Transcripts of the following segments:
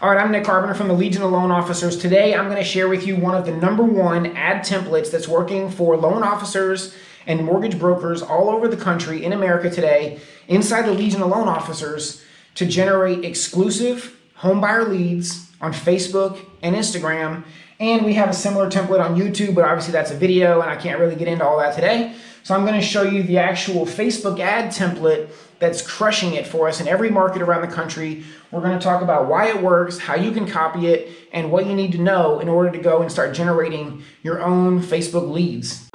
All right, I'm Nick Carpenter from the Legion of Loan Officers. Today, I'm going to share with you one of the number one ad templates that's working for loan officers and mortgage brokers all over the country in America today inside the Legion of Loan Officers to generate exclusive homebuyer leads on Facebook and Instagram. And we have a similar template on YouTube, but obviously that's a video and I can't really get into all that today. So I'm going to show you the actual Facebook ad template that's crushing it for us in every market around the country. We're going to talk about why it works, how you can copy it, and what you need to know in order to go and start generating your own Facebook leads.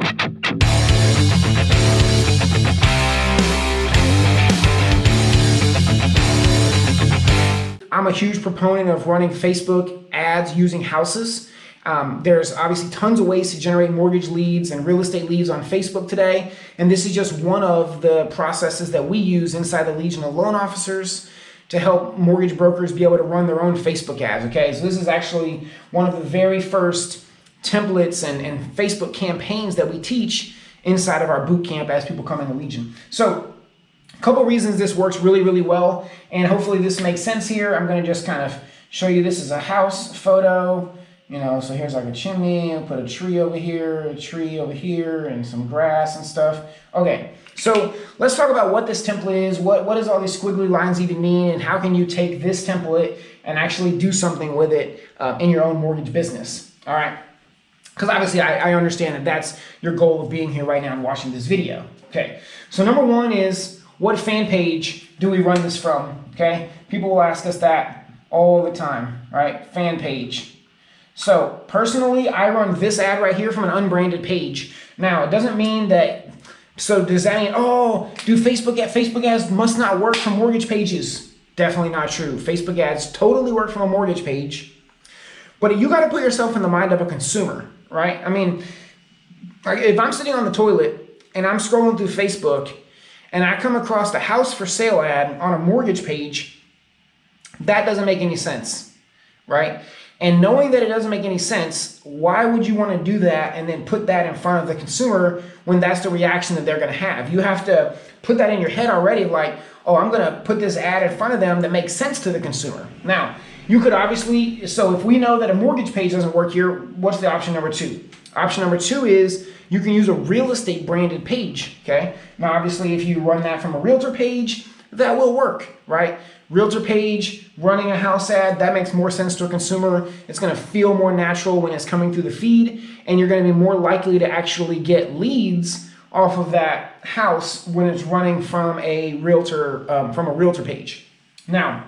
I'm a huge proponent of running Facebook ads using houses. Um, there's obviously tons of ways to generate mortgage leads and real estate leads on Facebook today. And this is just one of the processes that we use inside the Legion of Loan Officers to help mortgage brokers be able to run their own Facebook ads. Okay, so this is actually one of the very first templates and, and Facebook campaigns that we teach inside of our boot camp as people come in the Legion. So a couple reasons this works really, really well, and hopefully this makes sense here. I'm gonna just kind of show you this is a house photo. You know, so here's like a chimney, I'll put a tree over here, a tree over here, and some grass and stuff. Okay, so let's talk about what this template is, what, what does all these squiggly lines even mean, and how can you take this template and actually do something with it uh, in your own mortgage business, all right? Because obviously I, I understand that that's your goal of being here right now and watching this video. Okay, so number one is, what fan page do we run this from, okay? People will ask us that all the time, right? Fan page. So personally, I run this ad right here from an unbranded page. Now, it doesn't mean that, so does that mean, oh, do Facebook, Facebook ads must not work from mortgage pages? Definitely not true. Facebook ads totally work from a mortgage page. But you got to put yourself in the mind of a consumer, right? I mean, if I'm sitting on the toilet and I'm scrolling through Facebook and I come across a house for sale ad on a mortgage page, that doesn't make any sense, right? And knowing that it doesn't make any sense, why would you want to do that and then put that in front of the consumer when that's the reaction that they're going to have? You have to put that in your head already like, oh, I'm going to put this ad in front of them that makes sense to the consumer. Now, you could obviously, so if we know that a mortgage page doesn't work here, what's the option number two? Option number two is you can use a real estate branded page, okay? Now, obviously, if you run that from a realtor page, that will work, right? Realtor page, running a house ad, that makes more sense to a consumer. It's gonna feel more natural when it's coming through the feed, and you're gonna be more likely to actually get leads off of that house when it's running from a realtor, um, from a realtor page. Now,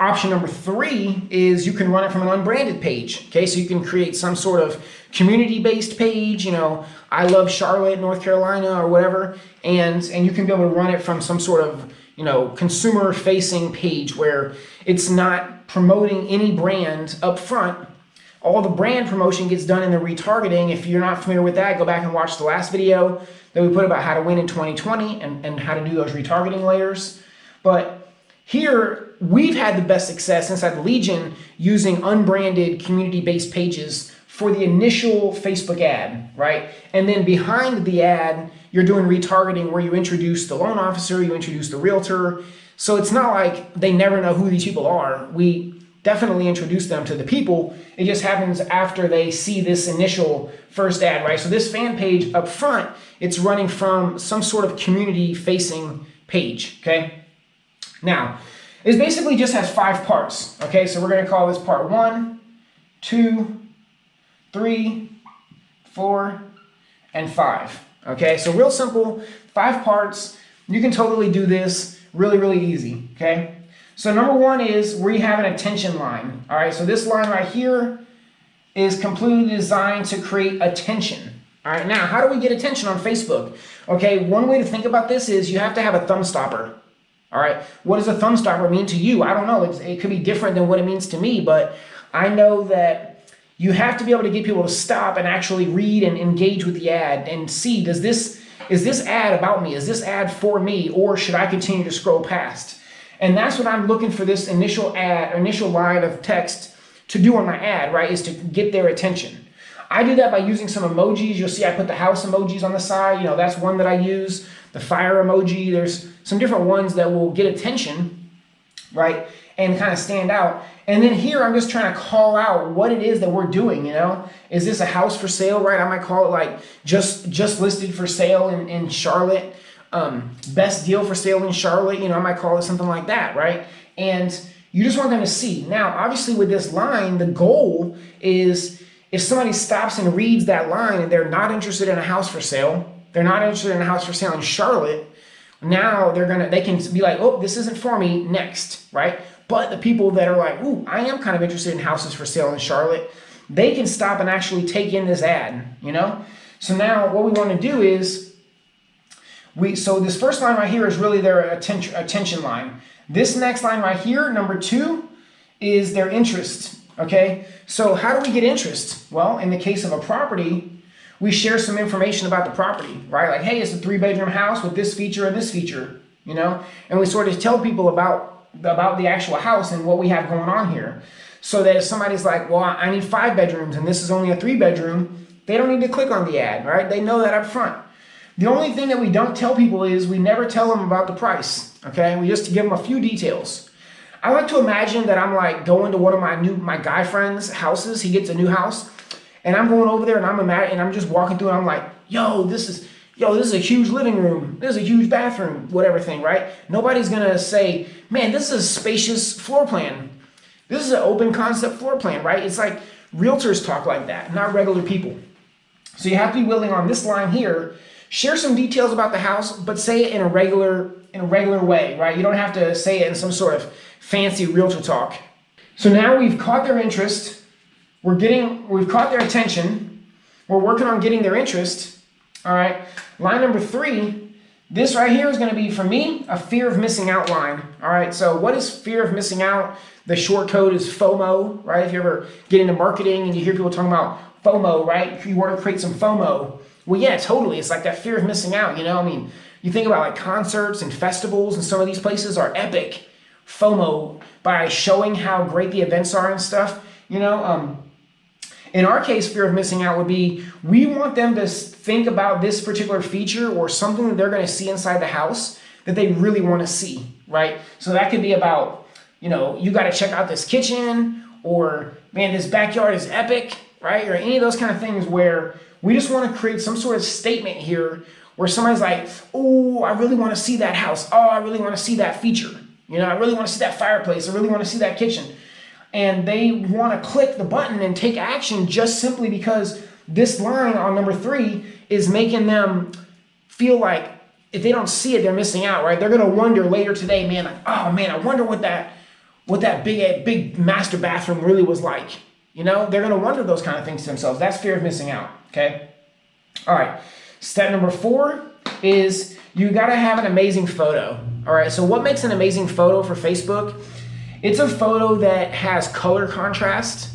option number three is you can run it from an unbranded page. Okay, so you can create some sort of community-based page, you know, I love Charlotte, North Carolina, or whatever, and, and you can be able to run it from some sort of you know, consumer facing page where it's not promoting any brand up front. All the brand promotion gets done in the retargeting. If you're not familiar with that, go back and watch the last video that we put about how to win in 2020 and, and how to do those retargeting layers. But here, we've had the best success inside the Legion using unbranded community-based pages for the initial Facebook ad, right? And then behind the ad, you're doing retargeting where you introduce the loan officer, you introduce the realtor. So it's not like they never know who these people are. We definitely introduce them to the people. It just happens after they see this initial first ad, right? So this fan page up front, it's running from some sort of community facing page, okay? Now, it basically just has five parts, okay? So we're gonna call this part one, two, three, four, and five. Okay, so real simple, five parts. You can totally do this really, really easy, okay? So number one is where you have an attention line. All right, so this line right here is completely designed to create attention. All right, now how do we get attention on Facebook? Okay, one way to think about this is you have to have a thumb stopper. All right, what does a thumb stopper mean to you? I don't know, it's, it could be different than what it means to me, but I know that you have to be able to get people to stop and actually read and engage with the ad and see, does this, is this ad about me? Is this ad for me? Or should I continue to scroll past? And that's what I'm looking for this initial ad, initial line of text to do on my ad, right? Is to get their attention. I do that by using some emojis. You'll see I put the house emojis on the side. You know, that's one that I use. The fire emoji. There's some different ones that will get attention, right? and kind of stand out. And then here I'm just trying to call out what it is that we're doing, you know? Is this a house for sale, right? I might call it like just just listed for sale in, in Charlotte. Um, best deal for sale in Charlotte, you know, I might call it something like that, right? And you just want them to see. Now, obviously with this line, the goal is if somebody stops and reads that line and they're not interested in a house for sale, they're not interested in a house for sale in Charlotte, now they're gonna they can be like, oh, this isn't for me, next, right? But the people that are like, ooh, I am kind of interested in houses for sale in Charlotte, they can stop and actually take in this ad, you know? So now what we want to do is we so this first line right here is really their attention attention line. This next line right here, number two, is their interest. Okay, so how do we get interest? Well, in the case of a property, we share some information about the property, right? Like, hey, it's a three bedroom house with this feature and this feature, you know? And we sort of tell people about about the actual house and what we have going on here. So that if somebody's like, well, I need five bedrooms and this is only a three bedroom, they don't need to click on the ad, right? They know that up front. The only thing that we don't tell people is we never tell them about the price, okay? We just give them a few details. I like to imagine that I'm like going to one of my new, my guy friends' houses. He gets a new house and I'm going over there and I'm and I'm just walking through and I'm like, yo, this is, yo, this is a huge living room. This is a huge bathroom, whatever thing, right? Nobody's gonna say, man, this is a spacious floor plan. This is an open concept floor plan, right? It's like realtors talk like that, not regular people. So you have to be willing on this line here, share some details about the house, but say it in a regular, in a regular way, right? You don't have to say it in some sort of fancy realtor talk. So now we've caught their interest. We're getting, we've caught their attention. We're working on getting their interest. All right. Line number three, this right here is going to be, for me, a fear of missing out line. All right, so what is fear of missing out? The short code is FOMO, right? If you ever get into marketing and you hear people talking about FOMO, right? You want to create some FOMO, well, yeah, totally. It's like that fear of missing out, you know? I mean, you think about like concerts and festivals and some of these places are epic FOMO by showing how great the events are and stuff, you know? Um, in our case, fear of missing out would be we want them to think about this particular feature or something that they're going to see inside the house that they really want to see, right? So that could be about, you know, you got to check out this kitchen or, man, this backyard is epic, right? Or any of those kind of things where we just want to create some sort of statement here where somebody's like, oh, I really want to see that house. Oh, I really want to see that feature. You know, I really want to see that fireplace. I really want to see that kitchen and they want to click the button and take action just simply because this line on number three is making them feel like if they don't see it, they're missing out, right? They're gonna wonder later today, man, like, oh man, I wonder what that what that big big master bathroom really was like. You know, they're gonna wonder those kind of things to themselves. That's fear of missing out. Okay. All right. Step number four is you gotta have an amazing photo. All right. So what makes an amazing photo for Facebook? It's a photo that has color contrast.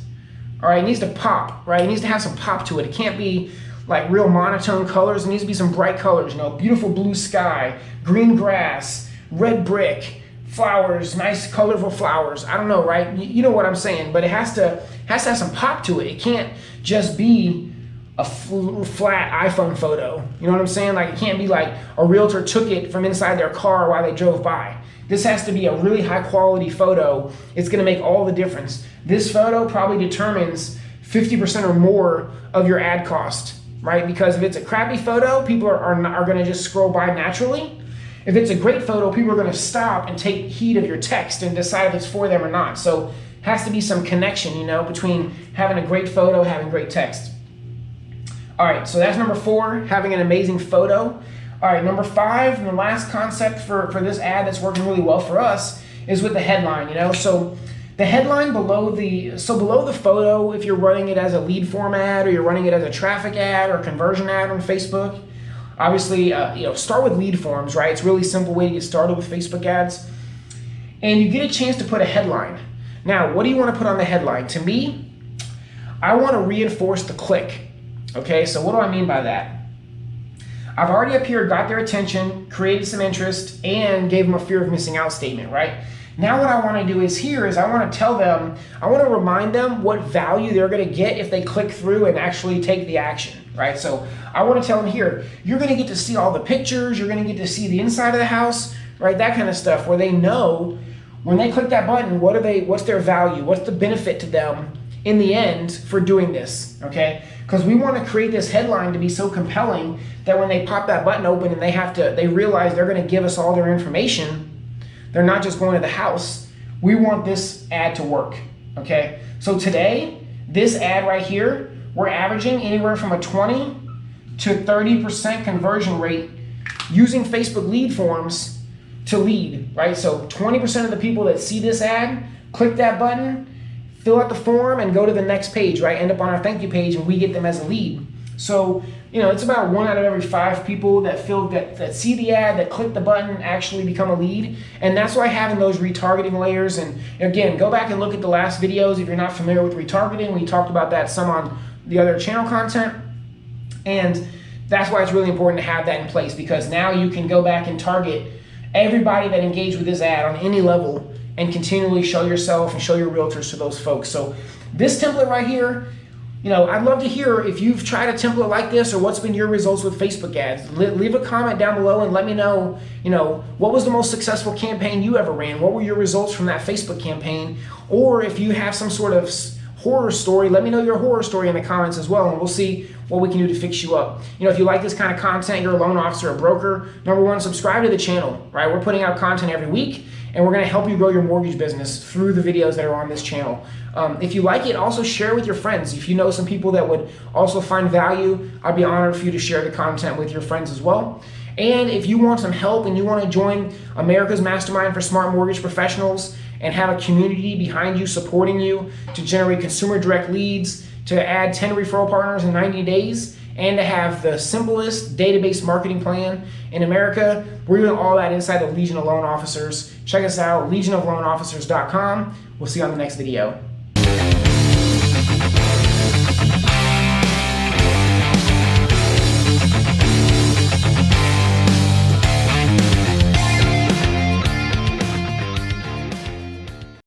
All right, it needs to pop, right? It needs to have some pop to it. It can't be like real monotone colors. It needs to be some bright colors, you know, beautiful blue sky, green grass, red brick, flowers, nice colorful flowers. I don't know, right? You know what I'm saying, but it has to has to have some pop to it. It can't just be a flat iPhone photo. You know what I'm saying? Like it can't be like a realtor took it from inside their car while they drove by. This has to be a really high quality photo. It's gonna make all the difference. This photo probably determines 50% or more of your ad cost, right? Because if it's a crappy photo, people are, are, are gonna just scroll by naturally. If it's a great photo, people are gonna stop and take heed of your text and decide if it's for them or not. So has to be some connection, you know, between having a great photo, having great text. All right, so that's number four, having an amazing photo. All right, number five, and the last concept for, for this ad that's working really well for us is with the headline, you know? So the headline below the, so below the photo, if you're running it as a lead form ad or you're running it as a traffic ad or conversion ad on Facebook, obviously, uh, you know, start with lead forms, right? It's a really simple way to get started with Facebook ads. And you get a chance to put a headline. Now, what do you want to put on the headline? To me, I want to reinforce the click. Okay, so what do I mean by that? I've already up here got their attention, created some interest, and gave them a fear of missing out statement, right? Now what I want to do is here is I want to tell them, I want to remind them what value they're going to get if they click through and actually take the action, right? So I want to tell them here, you're going to get to see all the pictures, you're going to get to see the inside of the house, right? That kind of stuff where they know when they click that button, what are they? What's their value? What's the benefit to them in the end for doing this? Okay, because we want to create this headline to be so compelling that when they pop that button open and they have to, they realize they're going to give us all their information. They're not just going to the house. We want this ad to work. Okay, so today, this ad right here, we're averaging anywhere from a 20 to 30% conversion rate using Facebook lead forms to lead, right? So 20% of the people that see this ad, click that button, fill out the form, and go to the next page, right? End up on our thank you page, and we get them as a lead. So, you know, it's about one out of every five people that fill that, that see the ad, that click the button, actually become a lead. And that's why having those retargeting layers, and again, go back and look at the last videos if you're not familiar with retargeting. We talked about that some on the other channel content. And that's why it's really important to have that in place because now you can go back and target everybody that engaged with this ad on any level and continually show yourself and show your realtors to those folks. So this template right here, you know, I'd love to hear if you've tried a template like this or what's been your results with Facebook ads. leave a comment down below and let me know, you know, what was the most successful campaign you ever ran? What were your results from that Facebook campaign? Or if you have some sort of horror story, let me know your horror story in the comments as well, and we'll see what we can do to fix you up. You know, if you like this kind of content, you're a loan officer, a broker, number one, subscribe to the channel, right? We're putting out content every week, and we're gonna help you grow your mortgage business through the videos that are on this channel. Um, if you like it, also share with your friends. If you know some people that would also find value, I'd be honored for you to share the content with your friends as well. And if you want some help and you want to join America's Mastermind for Smart Mortgage Professionals, and have a community behind you supporting you to generate consumer direct leads, to add 10 referral partners in 90 days, and to have the simplest database marketing plan in America. We're doing all that inside the Legion of Loan Officers. Check us out, legionofloanofficers.com. We'll see you on the next video.